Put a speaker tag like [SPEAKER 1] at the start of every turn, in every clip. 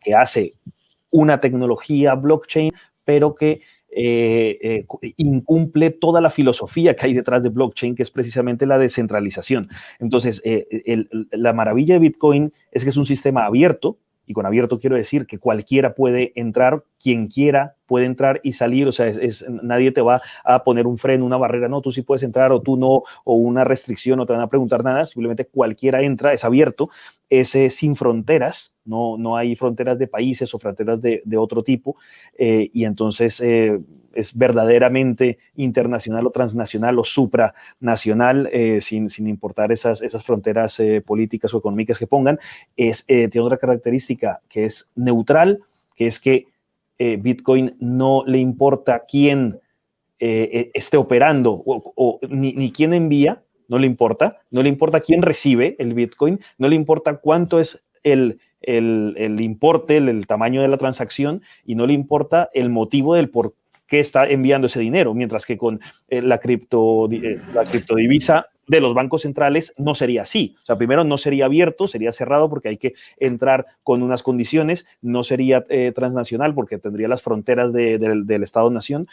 [SPEAKER 1] que hace una tecnología blockchain, pero que eh, eh, incumple toda la filosofía que hay detrás de blockchain, que es precisamente la descentralización. Entonces, eh, la maravilla de Bitcoin es que es un sistema abierto, y con abierto quiero decir que cualquiera puede entrar, quien quiera puede entrar y salir, o sea, es, nadie te va a poner un freno, una barrera, no, tú sí puedes entrar o tú no, o una restricción, no te van a preguntar nada, simplemente cualquiera entra, es abierto, es sin fronteras, no, no hay fronteras de países o fronteras de, otro tipo, eh, y entonces eh, es verdaderamente internacional o transnacional o supranacional, eh, sin, sin, importar esas, esas fronteras políticas o económicas que pongan, es, tiene otra característica que es neutral, que es que Bitcoin no le importa quién esté operando o, ni, ni quién envía, no le importa, no le importa quién recibe el Bitcoin, no le importa cuánto es el, el, importe, el, tamaño de la transacción y no le importa el motivo del por qué está enviando ese dinero, mientras que con eh, la, cripto, eh, la criptodivisa de los bancos centrales no sería así. O sea, primero no sería abierto, sería cerrado porque hay que entrar con unas condiciones, no sería eh, transnacional porque tendría las fronteras del Estado-Nación,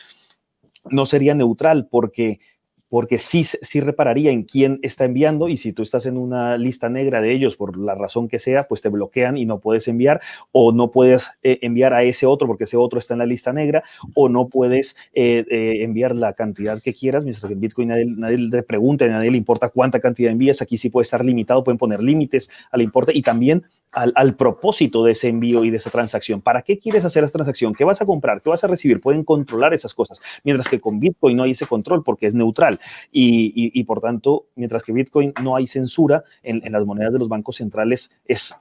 [SPEAKER 1] no sería neutral porque porque sí, sí repararía en quién está enviando y si tú estás en una lista negra de ellos por la razón que sea, pues te bloquean y no puedes enviar o no puedes eh, enviar a ese otro porque ese otro está en la lista negra o no puedes eh, eh, enviar la cantidad que quieras, mientras que en Bitcoin nadie, le pregunta, nadie le importa cuánta cantidad envías, aquí sí puede estar limitado, pueden poner límites al importe y también al, propósito de ese envío y de esa transacción. ¿Para qué quieres hacer esa transacción? ¿Qué vas a comprar? ¿Qué vas a recibir? Pueden controlar esas cosas, mientras que con Bitcoin no hay ese control porque es neutral y, por tanto, mientras que Bitcoin no hay censura, en, las monedas de los bancos centrales es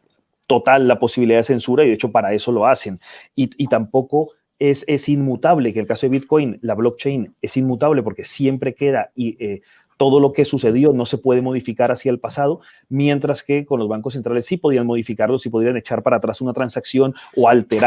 [SPEAKER 1] total la posibilidad de censura y de hecho para eso lo hacen. Y, tampoco es, es, inmutable, que en el caso de Bitcoin, la blockchain es inmutable porque siempre queda y, eh, todo lo que sucedió no se puede modificar hacia el pasado, mientras que con los bancos centrales sí podían modificarlo, sí podían echar para atrás una transacción o alterar